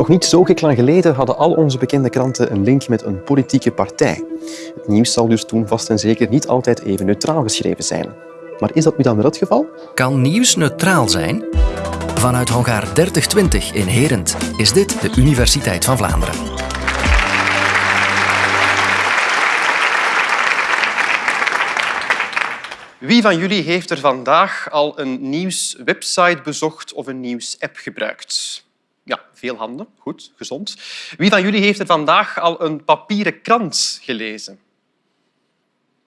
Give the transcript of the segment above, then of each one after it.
Nog niet zo gek lang geleden hadden al onze bekende kranten een link met een politieke partij. Het nieuws zal dus toen vast en zeker niet altijd even neutraal geschreven zijn. Maar is dat nu dan wel het geval? Kan nieuws neutraal zijn? Vanuit Hongaar 3020 in Herent is dit de Universiteit van Vlaanderen. Wie van jullie heeft er vandaag al een nieuwswebsite bezocht of een nieuwsapp gebruikt? Veel handen. Goed, gezond. Wie van jullie heeft er vandaag al een papieren krant gelezen?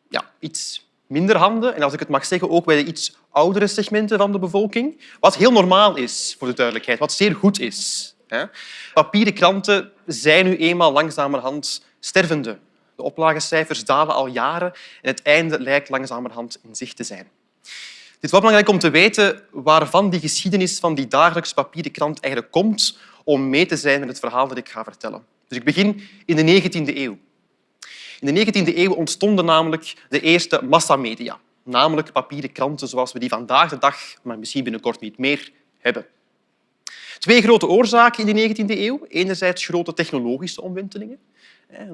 Ja, iets minder handen. En als ik het mag zeggen, ook bij de iets oudere segmenten van de bevolking. Wat heel normaal is, voor de duidelijkheid. Wat zeer goed is. Papieren kranten zijn nu eenmaal langzamerhand stervende. De oplagecijfers dalen al jaren en het einde lijkt langzamerhand in zicht te zijn. Het is wel belangrijk om te weten waarvan die geschiedenis van die dagelijks papieren krant eigenlijk komt om mee te zijn met het verhaal dat ik ga vertellen. Dus ik begin in de 19e eeuw. In de 19e eeuw ontstonden namelijk de eerste massamedia, namelijk papieren kranten zoals we die vandaag de dag, maar misschien binnenkort niet meer, hebben. Twee grote oorzaken in de 19e eeuw. Enerzijds grote technologische omwentelingen.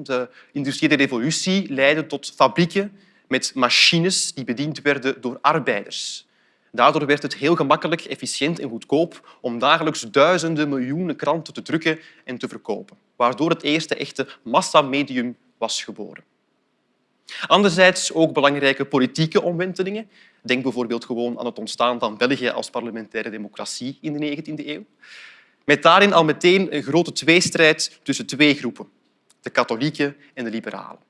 De industriële revolutie leidde tot fabrieken met machines die bediend werden door arbeiders. Daardoor werd het heel gemakkelijk, efficiënt en goedkoop om dagelijks duizenden miljoenen kranten te drukken en te verkopen, waardoor het eerste echte massamedium was geboren. Anderzijds ook belangrijke politieke omwentelingen. Denk bijvoorbeeld gewoon aan het ontstaan van België als parlementaire democratie in de 19e eeuw. Met daarin al meteen een grote tweestrijd tussen twee groepen, de katholieken en de liberalen.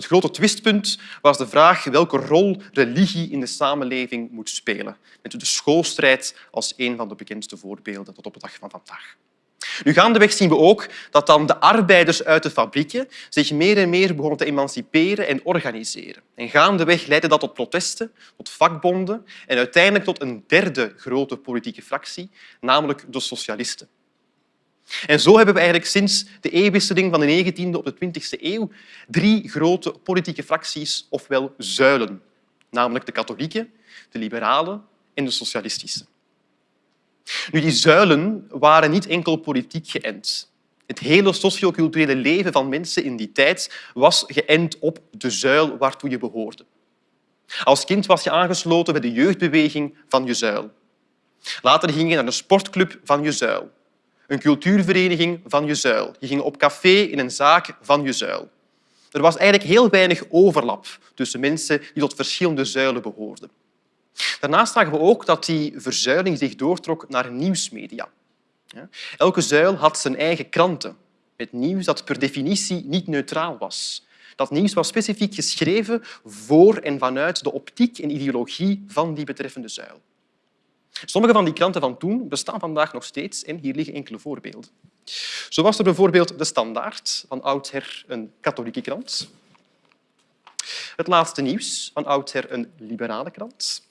Het grote twistpunt was de vraag welke rol religie in de samenleving moet spelen, met de schoolstrijd als een van de bekendste voorbeelden tot op de dag van vandaag. Nu, gaandeweg zien we ook dat dan de arbeiders uit de fabrieken zich meer en meer begonnen te emanciperen en organiseren. En gaandeweg leidde dat tot protesten, tot vakbonden en uiteindelijk tot een derde grote politieke fractie, namelijk de socialisten. En zo hebben we eigenlijk sinds de eeuwwisseling van de 19e op de 20e eeuw drie grote politieke fracties, ofwel zuilen, namelijk de katholieken, de liberalen en de socialistische. Nu, die zuilen waren niet enkel politiek geënt. Het hele socioculturele leven van mensen in die tijd was geënt op de zuil waartoe je behoorde. Als kind was je aangesloten bij de jeugdbeweging van je zuil. Later ging je naar de sportclub van je zuil een cultuurvereniging van je zuil. Je ging op café in een zaak van je zuil. Er was eigenlijk heel weinig overlap tussen mensen die tot verschillende zuilen behoorden. Daarnaast zagen we ook dat die verzuiling zich doortrok naar nieuwsmedia. Elke zuil had zijn eigen kranten, met nieuws dat per definitie niet neutraal was. Dat nieuws was specifiek geschreven voor en vanuit de optiek en ideologie van die betreffende zuil. Sommige van die kranten van toen bestaan vandaag nog steeds en hier liggen enkele voorbeelden. Zo was er bijvoorbeeld De Standaard, van oudsher een katholieke krant. Het Laatste Nieuws, van oudsher een liberale krant.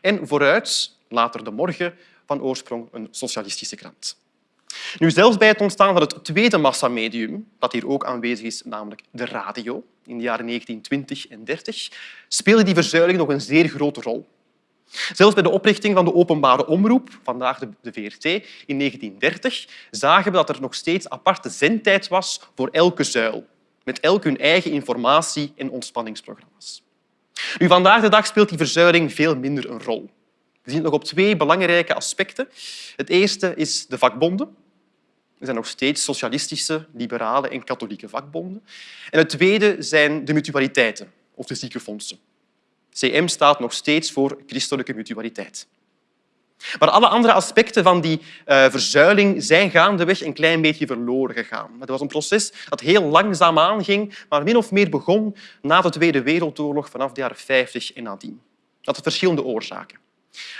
En Vooruit, later De Morgen, van oorsprong een socialistische krant. Nu, zelfs bij het ontstaan van het tweede massamedium, dat hier ook aanwezig is, namelijk de radio, in de jaren 1920 en 30, speelde die verzuiling nog een zeer grote rol. Zelfs bij de oprichting van de openbare omroep, vandaag de VRT, in 1930, zagen we dat er nog steeds aparte zendtijd was voor elke zuil, met elk hun eigen informatie- en ontspanningsprogramma's. Nu, vandaag de dag speelt die verzuiling veel minder een rol. We zien het nog op twee belangrijke aspecten. Het eerste is de vakbonden. Er zijn nog steeds socialistische, liberale en katholieke vakbonden. En het tweede zijn de mutualiteiten of de ziekenfondsen. CM staat nog steeds voor christelijke mutualiteit. Maar alle andere aspecten van die uh, verzuiling zijn gaandeweg een klein beetje verloren gegaan. Het was een proces dat heel langzaam aanging, maar min of meer begon na de Tweede Wereldoorlog vanaf de jaren 50 en nadien. Dat had verschillende oorzaken.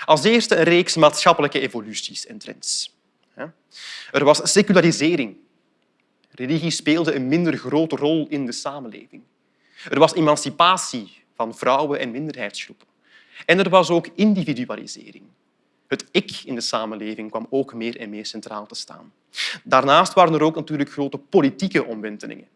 Als eerste een reeks maatschappelijke evoluties en trends. Er was secularisering. Religie speelde een minder grote rol in de samenleving. Er was emancipatie van vrouwen en minderheidsgroepen. En er was ook individualisering. Het ik in de samenleving kwam ook meer en meer centraal te staan. Daarnaast waren er ook natuurlijk grote politieke omwentelingen.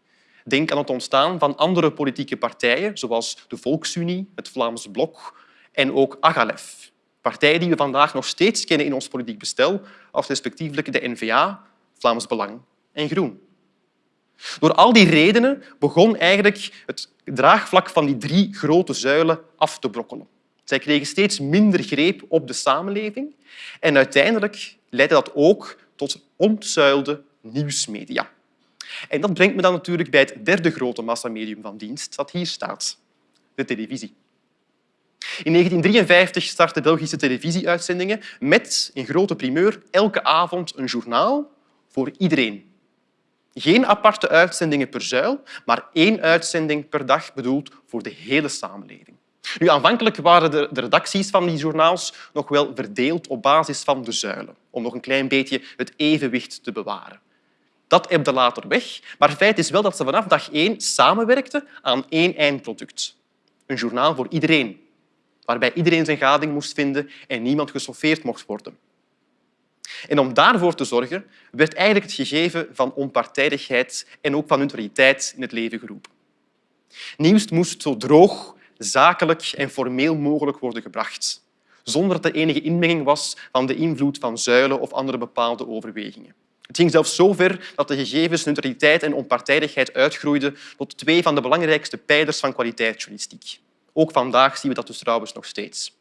Denk aan het ontstaan van andere politieke partijen, zoals de Volksunie, het Vlaams Blok en ook Agalef. Partijen die we vandaag nog steeds kennen in ons politiek bestel als respectievelijk de N-VA, Vlaams Belang en Groen. Door al die redenen begon eigenlijk het draagvlak van die drie grote zuilen af te brokkelen. Zij kregen steeds minder greep op de samenleving en uiteindelijk leidde dat ook tot ontzuilde nieuwsmedia. En dat brengt me dan natuurlijk bij het derde grote massamedium van dienst dat hier staat, de televisie. In 1953 startten Belgische televisieuitzendingen met, in grote primeur, elke avond een journaal voor iedereen. Geen aparte uitzendingen per zuil, maar één uitzending per dag bedoeld voor de hele samenleving. Nu, aanvankelijk waren de, redacties van die journaals nog wel verdeeld op basis van de zuilen, om nog een klein beetje het evenwicht te bewaren. Dat ebde later weg, maar feit is wel dat ze vanaf dag één samenwerkten aan één eindproduct. Een journaal voor iedereen, waarbij iedereen zijn gading moest vinden en niemand gesoffeerd mocht worden. En om daarvoor te zorgen, werd eigenlijk het gegeven van onpartijdigheid en ook van neutraliteit in het leven geroepen. Nieuws moest zo droog, zakelijk en formeel mogelijk worden gebracht, zonder dat er enige inmenging was van de invloed van zuilen of andere bepaalde overwegingen. Het ging zelfs zo ver dat de gegevens neutraliteit en onpartijdigheid uitgroeiden tot twee van de belangrijkste pijlers van kwaliteitsjournalistiek. Ook vandaag zien we dat dus trouwens nog steeds.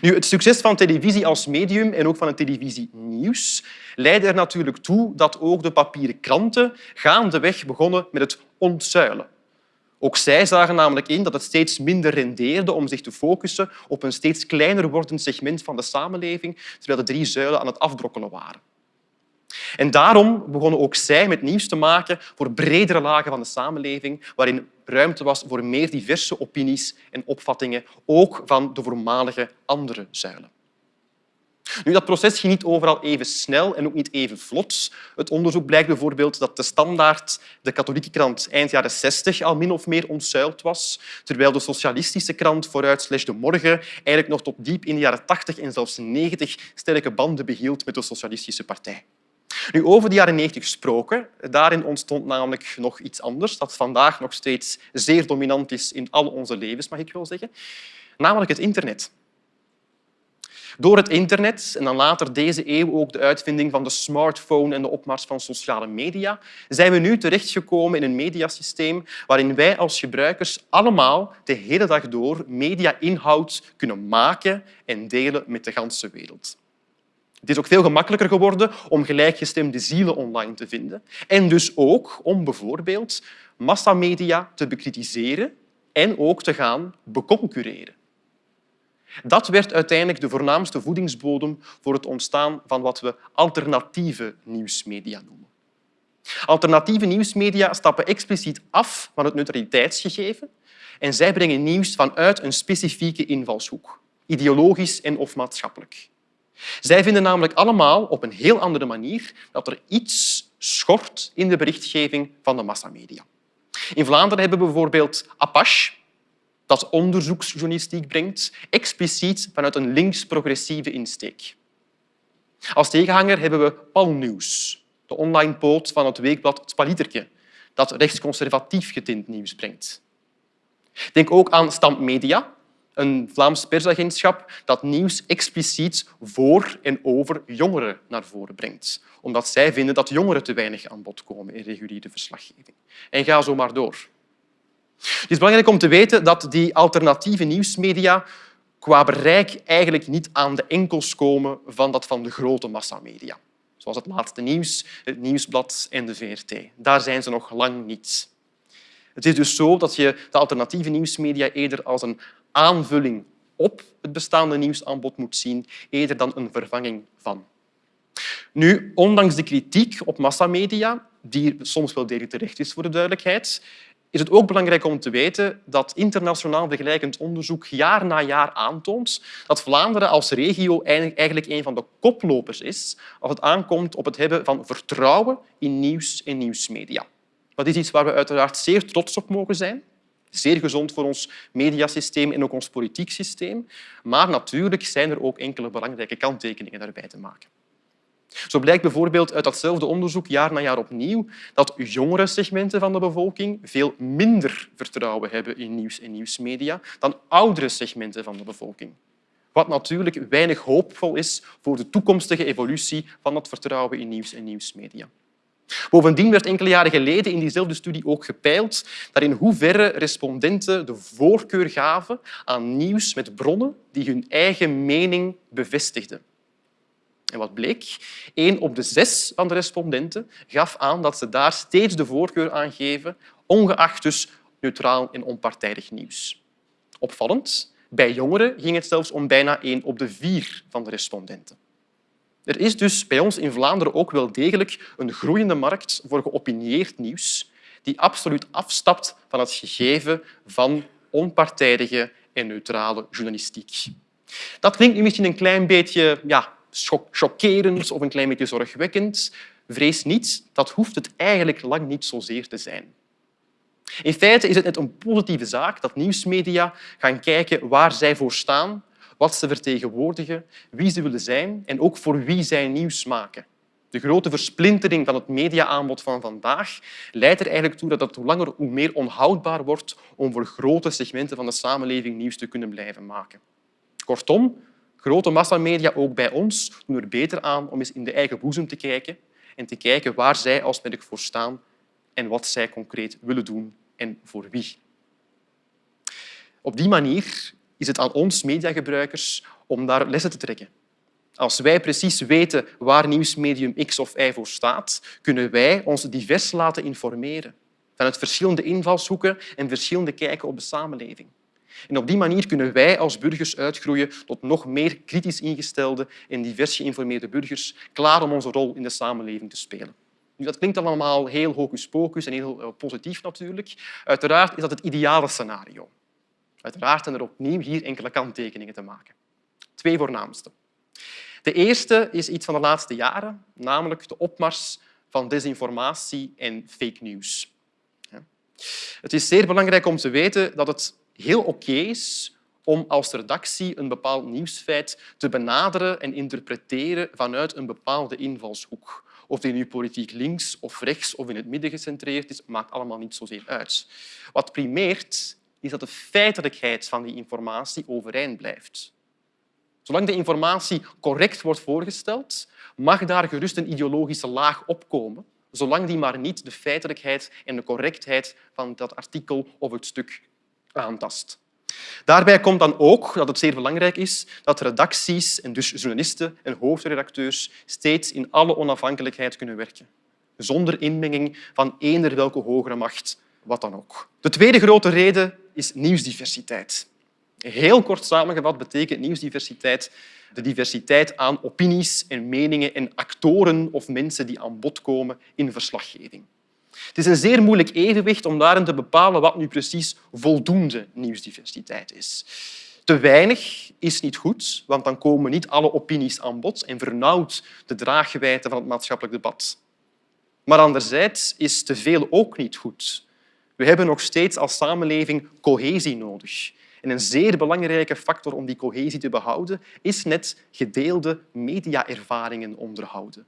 Nu, het succes van televisie als medium en ook van het televisienieuws leidde er natuurlijk toe dat ook de papieren kranten gaandeweg begonnen met het ontzuilen. Ook zij zagen namelijk in dat het steeds minder rendeerde om zich te focussen op een steeds kleiner wordend segment van de samenleving, terwijl de drie zuilen aan het afbrokkelen waren. En daarom begonnen ook zij met nieuws te maken voor bredere lagen van de samenleving, waarin ruimte was voor meer diverse opinies en opvattingen, ook van de voormalige andere zuilen. Nu, dat proces ging niet overal even snel en ook niet even vlot. Het onderzoek blijkt bijvoorbeeld dat de standaard, de katholieke krant, eind jaren 60 al min of meer ontzuild was, terwijl de socialistische krant vooruit slash de morgen eigenlijk nog tot diep in de jaren 80 en zelfs 90 sterke banden behield met de socialistische partij. Nu, over de jaren 90 gesproken, daarin ontstond namelijk nog iets anders, dat vandaag nog steeds zeer dominant is in al onze levens, mag ik wel zeggen, namelijk het internet. Door het internet en dan later deze eeuw ook de uitvinding van de smartphone en de opmars van sociale media, zijn we nu terechtgekomen in een mediasysteem waarin wij als gebruikers allemaal de hele dag door media-inhoud kunnen maken en delen met de hele wereld. Het is ook veel gemakkelijker geworden om gelijkgestemde zielen online te vinden en dus ook om bijvoorbeeld massamedia te bekritiseren en ook te gaan beconcurreren. Dat werd uiteindelijk de voornaamste voedingsbodem voor het ontstaan van wat we alternatieve nieuwsmedia noemen. Alternatieve nieuwsmedia stappen expliciet af van het neutraliteitsgegeven en zij brengen nieuws vanuit een specifieke invalshoek, ideologisch en of maatschappelijk. Zij vinden namelijk allemaal op een heel andere manier dat er iets schort in de berichtgeving van de massamedia. In Vlaanderen hebben we bijvoorbeeld Apache, dat onderzoeksjournalistiek brengt, expliciet vanuit een links-progressieve insteek. Als tegenhanger hebben we Palnieuws, de online poot van het weekblad Spaliterke, dat rechtsconservatief getint nieuws brengt. Denk ook aan Stand Media, een Vlaams persagentschap dat nieuws expliciet voor en over jongeren naar voren brengt, omdat zij vinden dat jongeren te weinig aan bod komen in reguliere verslaggeving. En ga zo maar door. Het is belangrijk om te weten dat die alternatieve nieuwsmedia qua bereik eigenlijk niet aan de enkels komen van dat van de grote massamedia, zoals het laatste nieuws, het Nieuwsblad en de VRT. Daar zijn ze nog lang niet. Het is dus zo dat je de alternatieve nieuwsmedia eerder als een aanvulling op het bestaande nieuwsaanbod moet zien, eerder dan een vervanging van. Nu, ondanks de kritiek op massamedia, die soms wel degelijk terecht is voor de duidelijkheid, is het ook belangrijk om te weten dat internationaal vergelijkend onderzoek jaar na jaar aantoont dat Vlaanderen als regio eigenlijk een van de koplopers is als het aankomt op het hebben van vertrouwen in nieuws en nieuwsmedia. Dat is iets waar we uiteraard zeer trots op mogen zijn. Zeer gezond voor ons mediasysteem en ook ons politiek systeem. Maar natuurlijk zijn er ook enkele belangrijke kanttekeningen daarbij te maken. Zo blijkt bijvoorbeeld uit datzelfde onderzoek jaar na jaar opnieuw dat jongere segmenten van de bevolking veel minder vertrouwen hebben in nieuws en nieuwsmedia dan oudere segmenten van de bevolking. Wat natuurlijk weinig hoopvol is voor de toekomstige evolutie van het vertrouwen in nieuws en nieuwsmedia. Bovendien werd enkele jaren geleden in diezelfde studie ook gepeild naar in hoeverre respondenten de voorkeur gaven aan nieuws met bronnen die hun eigen mening bevestigden. En wat bleek? Eén op de zes van de respondenten gaf aan dat ze daar steeds de voorkeur aan geven, ongeacht dus neutraal en onpartijdig nieuws. Opvallend, bij jongeren ging het zelfs om bijna één op de vier van de respondenten. Er is dus bij ons in Vlaanderen ook wel degelijk een groeiende markt voor geopinieerd nieuws die absoluut afstapt van het gegeven van onpartijdige en neutrale journalistiek. Dat klinkt nu misschien een klein beetje ja, chockerend of een klein beetje zorgwekkend. Vrees niet, dat hoeft het eigenlijk lang niet zozeer te zijn. In feite is het net een positieve zaak dat nieuwsmedia gaan kijken waar zij voor staan, wat ze vertegenwoordigen, wie ze willen zijn en ook voor wie zij nieuws maken. De grote versplintering van het mediaaanbod van vandaag leidt er eigenlijk toe dat het hoe langer hoe meer onhoudbaar wordt om voor grote segmenten van de samenleving nieuws te kunnen blijven maken. Kortom, grote massamedia, ook bij ons, doen er beter aan om eens in de eigen boezem te kijken en te kijken waar zij als merk voor staan en wat zij concreet willen doen en voor wie. Op die manier is het aan ons mediagebruikers om daar lessen te trekken. Als wij precies weten waar nieuwsmedium X of Y voor staat, kunnen wij ons divers laten informeren vanuit verschillende invalshoeken en verschillende kijken op de samenleving. En op die manier kunnen wij als burgers uitgroeien tot nog meer kritisch ingestelde en divers geïnformeerde burgers, klaar om onze rol in de samenleving te spelen. Nu, dat klinkt allemaal heel hocus pocus en heel eh, positief natuurlijk. Uiteraard is dat het ideale scenario. Uiteraard zijn er opnieuw hier enkele kanttekeningen te maken. Twee voornaamste. De eerste is iets van de laatste jaren, namelijk de opmars van desinformatie en fake news. Het is zeer belangrijk om te weten dat het heel oké is om als redactie een bepaald nieuwsfeit te benaderen en interpreteren vanuit een bepaalde invalshoek. Of die nu politiek links of rechts of in het midden gecentreerd is, maakt allemaal niet zozeer uit. Wat primeert, is dat de feitelijkheid van die informatie overeind blijft. Zolang de informatie correct wordt voorgesteld, mag daar gerust een ideologische laag opkomen, zolang die maar niet de feitelijkheid en de correctheid van dat artikel of het stuk aantast. Daarbij komt dan ook dat het zeer belangrijk is dat redacties en dus journalisten en hoofdredacteurs steeds in alle onafhankelijkheid kunnen werken, zonder inmenging van eender welke hogere macht, wat dan ook. De tweede grote reden is nieuwsdiversiteit. Heel kort samengevat betekent nieuwsdiversiteit de diversiteit aan opinies en meningen en actoren of mensen die aan bod komen in verslaggeving. Het is een zeer moeilijk evenwicht om daarin te bepalen wat nu precies voldoende nieuwsdiversiteit is. Te weinig is niet goed, want dan komen niet alle opinies aan bod en vernauwt de draaggewijte van het maatschappelijk debat. Maar anderzijds is te veel ook niet goed. We hebben nog steeds als samenleving cohesie nodig. En een zeer belangrijke factor om die cohesie te behouden is net gedeelde mediaervaringen onderhouden.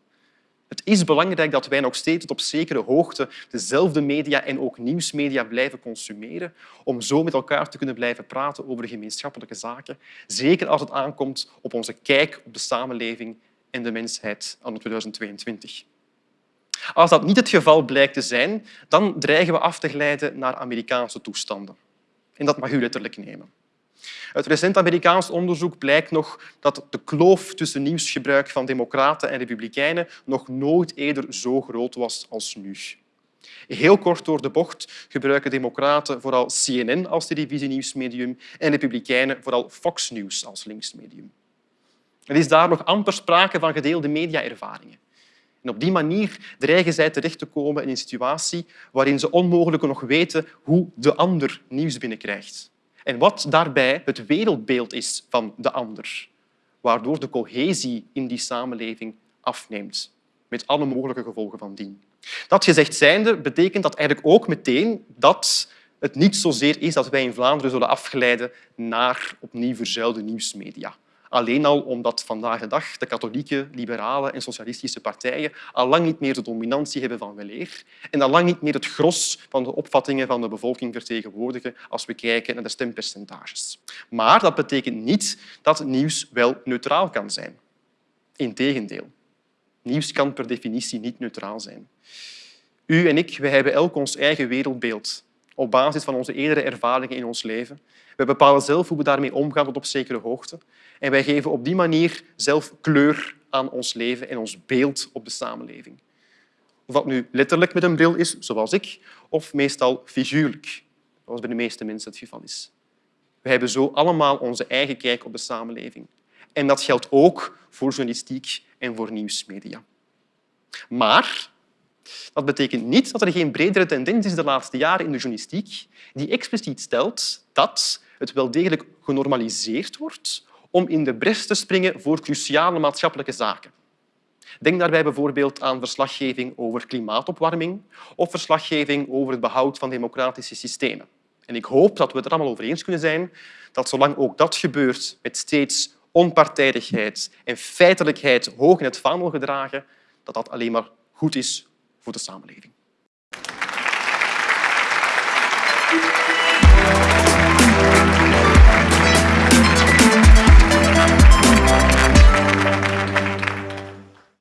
Het is belangrijk dat wij nog steeds tot op zekere hoogte dezelfde media en ook nieuwsmedia blijven consumeren om zo met elkaar te kunnen blijven praten over gemeenschappelijke zaken, zeker als het aankomt op onze kijk op de samenleving en de mensheid anno 2022. Als dat niet het geval blijkt te zijn, dan dreigen we af te glijden naar Amerikaanse toestanden. En dat mag u letterlijk nemen. Uit recent Amerikaans onderzoek blijkt nog dat de kloof tussen nieuwsgebruik van democraten en republikeinen nog nooit eerder zo groot was als nu. Heel kort door de bocht gebruiken democraten vooral CNN als televisienieuwsmedium en republikeinen vooral Fox News als linksmedium. Er is daar nog amper sprake van gedeelde mediaervaringen. En op die manier dreigen zij terecht te komen in een situatie waarin ze onmogelijk nog weten hoe de ander nieuws binnenkrijgt en wat daarbij het wereldbeeld is van de ander, waardoor de cohesie in die samenleving afneemt, met alle mogelijke gevolgen van dien. Dat gezegd zijnde betekent dat eigenlijk ook meteen dat het niet zozeer is dat wij in Vlaanderen zullen afglijden naar opnieuw verzuilde nieuwsmedia. Alleen al omdat vandaag de dag de katholieke, liberale en socialistische partijen al lang niet meer de dominantie hebben van weleer en al lang niet meer het gros van de opvattingen van de bevolking vertegenwoordigen als we kijken naar de stempercentages. Maar dat betekent niet dat nieuws wel neutraal kan zijn. Integendeel. Nieuws kan per definitie niet neutraal zijn. U en ik we hebben elk ons eigen wereldbeeld op basis van onze eerdere ervaringen in ons leven. We bepalen zelf hoe we daarmee omgaan tot op zekere hoogte. En wij geven op die manier zelf kleur aan ons leven en ons beeld op de samenleving. Of dat nu letterlijk met een bril is, zoals ik, of meestal figuurlijk, zoals bij de meeste mensen het geval is. We hebben zo allemaal onze eigen kijk op de samenleving. En dat geldt ook voor journalistiek en voor nieuwsmedia. Maar dat betekent niet dat er geen bredere tendens is de laatste jaren in de journalistiek die expliciet stelt dat het wel degelijk genormaliseerd wordt om in de bres te springen voor cruciale maatschappelijke zaken. Denk daarbij bijvoorbeeld aan verslaggeving over klimaatopwarming of verslaggeving over het behoud van democratische systemen. En ik hoop dat we het er allemaal over eens kunnen zijn dat zolang ook dat gebeurt met steeds onpartijdigheid en feitelijkheid hoog in het vaandel gedragen, dat dat alleen maar goed is voor de samenleving.